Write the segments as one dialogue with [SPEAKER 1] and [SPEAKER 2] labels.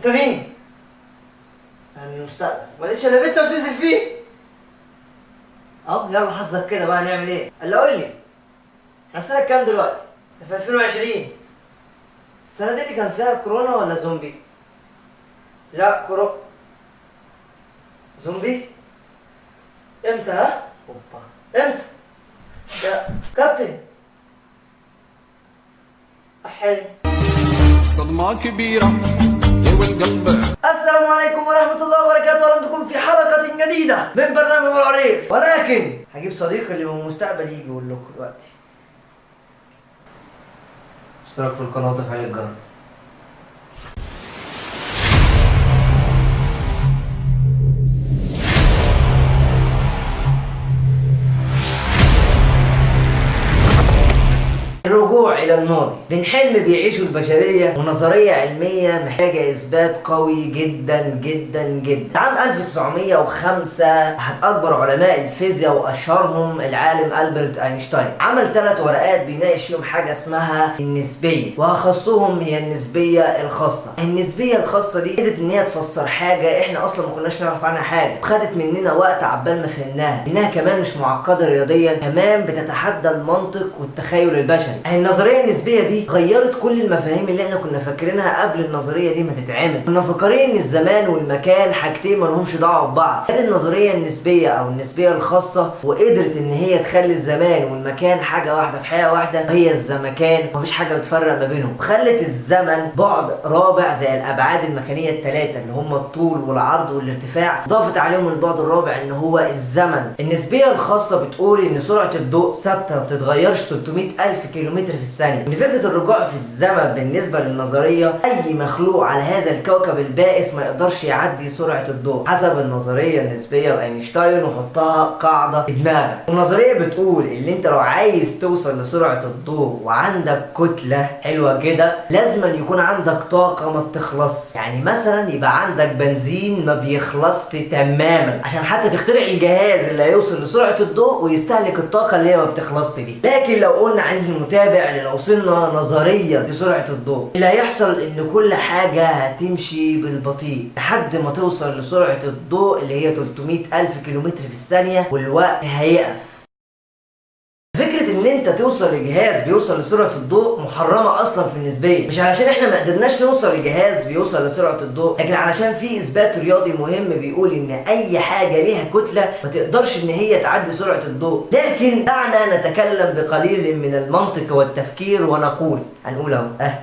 [SPEAKER 1] انت مين؟ أنا من المستقبل ما لقيتش الا بنت وتنزل فيه أهو يلا حظك كده بقى نعمل إيه؟ قال قول لي إحنا سنة كام دلوقتي؟ في 2020 السنة دي اللي كان فيها كورونا ولا زومبي؟ لا كورونا زومبي؟ إمتى ها؟ أوبا إمتى؟ يا كابتن احي
[SPEAKER 2] صدمة كبيرة والقلب
[SPEAKER 1] السلام عليكم ورحمة الله وبركاته. أهلا بكم في حلقة جديدة من برنامج العريف. ولكن هجيب صديقي اللي من المستقبل يجي يقول لكم دلوقتي. اشترك في القناة وتفعيل الجرس. إلى الماضي. من حلم بيعيشه البشرية ونظرية علمية محتاجة إثبات قوي جدا جدا جدا. عام 1905 أحد أكبر علماء الفيزياء وأشهرهم العالم ألبرت أينشتاين. عمل ثلاث ورقات بيناقش فيهم حاجة اسمها النسبية وأخصهم هي النسبية الخاصة. النسبية الخاصة دي قدرت إن هي تفسر حاجة إحنا أصلا ما كناش نعرف عنها حاجة. خدت مننا وقت عبال ما فهمناها. إنها كمان مش معقدة رياضيا كمان بتتحدى المنطق والتخيل البشري. النظريه النسبية دي غيرت كل المفاهيم اللي إحنا كنا فاكرينها قبل النظرية دي ما تتعمل. كنا مفكرين إن الزمان والمكان حاجتين ما لهمش دعوة ببعض. كانت النظرية النسبية أو النسبية الخاصة وقدرت إن هي تخلي الزمان والمكان حاجة واحدة في حياة واحدة. هي الزمكان مفيش حاجة بتفرق ما بينهم. وخلت الزمن بعد رابع زي الأبعاد المكانية الثلاثه اللي هم الطول والعرض والارتفاع. ضافت عليهم البعد الرابع إن هو الزمن. النسبية الخاصة بتقول إن سرعة الضوء ثابتة ما بتتغيرش 300 ألف كيلومتر في الثانية ان فكرة الرجوع في الزمن بالنسبة للنظرية أي مخلوق على هذا الكوكب البائس ما يقدرش يعدي سرعة الضوء حسب النظرية النسبية لأينشتاين وحطها قاعدة في دماغك. النظرية بتقول إن أنت لو عايز توصل لسرعة الضوء وعندك كتلة حلوة كده لازم يكون عندك طاقة ما بتخلص يعني مثلا يبقى عندك بنزين ما بيخلصش تماما. عشان حتى تخترع الجهاز اللي هيوصل لسرعة الضوء ويستهلك الطاقة اللي هي ما بتخلصش دي. لكن لو قلنا عايز المتابع لو وصلنا نظريا لسرعة الضوء. اللي هيحصل إن كل حاجة هتمشي بالبطيء. لحد ما توصل لسرعة الضوء اللي هي 300 ألف كيلومتر في الثانية والوقت هيقف. انت توصل لجهاز بيوصل لسرعة الضوء محرمة أصلا في النسبية. مش علشان إحنا ما قدرناش نوصل لجهاز بيوصل لسرعة الضوء لكن علشان في إثبات رياضي مهم بيقول إن أي حاجة ليها كتلة ما تقدرش إن هي تعدي سرعة الضوء. لكن دعنا نتكلم بقليل من المنطق والتفكير ونقول هنقول أهو أه.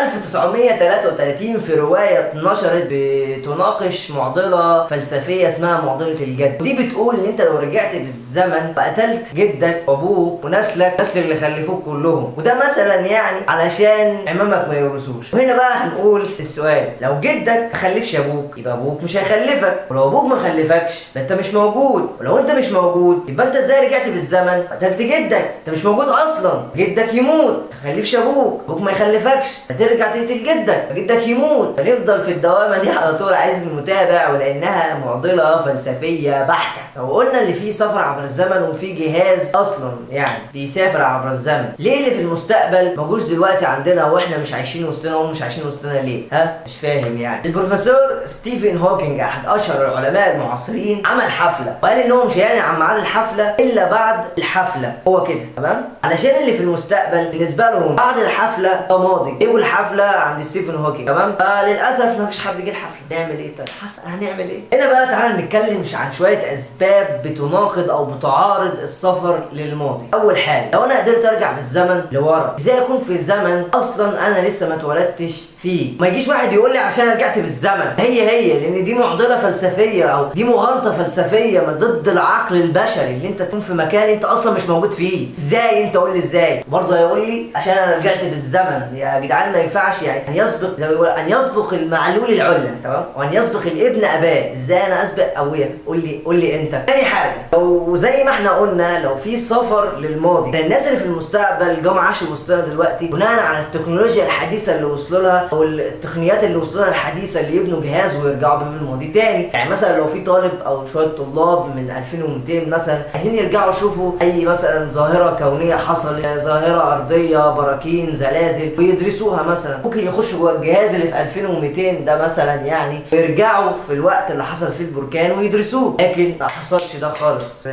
[SPEAKER 1] 1933 في رواية اتنشرت بتناقش معضلة فلسفية اسمها معضلة الجد. ودي بتقول إن أنت لو رجعت بالزمن وقتلت جدك وأبوك ونسلك نسل اللي خلفوك كلهم. وده مثلا يعني علشان عمامك ما يورثوش. وهنا بقى هنقول السؤال. لو جدك ما خلفش أبوك يبقى أبوك مش هيخلفك. ولو أبوك ما خلفكش يبقى أنت مش موجود. ولو أنت مش موجود يبقى أنت إزاي رجعت بالزمن قتلت جدك؟ أنت مش موجود أصلا. جدك يموت ما خلفش أبوك. أبوك ما يخلفكش. فترجع تقتل جدك. فجدك يموت. فنفضل في الدوامة دي على طول عايز المتابع ولأنها معضلة فلسفية بحتة. لو قلنا إن في سفر عبر الزمن وفي جهاز أصلا يعني بيسافر عبر الزمن ليه اللي في المستقبل موجوش دلوقتي عندنا وإحنا مش عايشين وسطنا وهم مش عايشين وسطنا ليه؟ ها؟ مش فاهم يعني. البروفيسور ستيفن هوكينج أحد أشهر العلماء المعاصرين عمل حفلة. وقال إن هو مش هيعلن عن ميعاد الحفلة إلا بعد الحفلة. هو كده تمام؟ علشان اللي في المستقبل بالنسبة لهم بعد الحفلة ده ماضي. إيه الحفله عند ستيفن هوكينج تمام؟ فللأسف ما فيش حد جه الحفلة. نعمل إيه؟ طيب حسن هنعمل إيه؟ هنا بقى تعالى نتكلم عن شوية أسباب بتناقض أو بتعارض السفر للماضي. أول حاجة لو أنا قدرت أرجع بالزمن لورا إزاي أكون في زمن أصلا أنا لسه ما اتولدتش فيه. ما يجيش واحد يقول لي عشان رجعت بالزمن. هي هي لأن دي معضلة فلسفية أو دي مغالطة فلسفية ضد العقل البشري اللي أنت تكون في مكان أنت أصلا مش موجود فيه. إزاي؟ أنت قول لي إزاي؟ برضه هيقول لي عشان أنا رجعت بالزمن. يا جدعان ما ينفعش يعني أن يسبق زي ما أن يسبق المعلول العله تمام؟ وأن يسبق الابن أباه. إزاي؟ أنا أسبق أبويا. قول لي قول لي أنت. تاني حاجة لو زي ما إحنا قلنا لو في سفر للماضي الناس اللي في المستقبل جم عاشوا وسطنا دلوقتي بناء على التكنولوجيا الحديثة اللي وصلوا لها أو التقنيات اللي وصلوا لها الحديثة اللي يبنوا جهاز ويرجعوا بيه الماضي تاني. يعني مثلا لو في طالب أو شوية طلاب من 2200 مثلا عايزين يرجعوا يشوفوا أي مثلا ظاهرة كونية حصلت ظاهرة أرضية براكين زلازل ويدرسوها مثلا. ممكن يخشوا جوه الجهاز اللي في 2200 ده مثلا يعني ويرجعوا في الوقت اللي حصل فيه البركان ويدرسوه لكن ما حصلش ده خالص.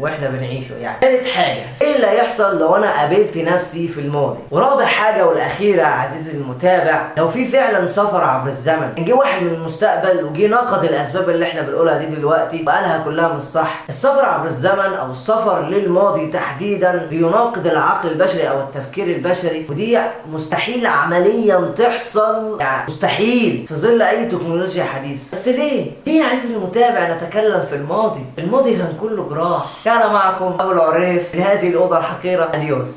[SPEAKER 1] وإحنا بنعيشه يعني ثالث حاجة اللي هيحصل لو أنا قابلت نفسي في الماضي. ورابع حاجة والأخيرة عزيزي المتابع لو في فعلا سفر عبر الزمن جه واحد من المستقبل وجه نقد الأسباب اللي إحنا بنقولها دي دلوقتي وقالها كلها مش صح. السفر عبر الزمن أو السفر للماضي تحديدا بيناقض العقل البشري أو التفكير البشري ودي مستحيل عمليا تحصل يعني مستحيل في ظل أي تكنولوجيا حديثة. بس ليه؟ ليه يا عزيزي المتابع نتكلم في الماضي؟ الماضي كان كله جراح. كان معكم ابو العريف من هذه الاوضه الحقيره اديوس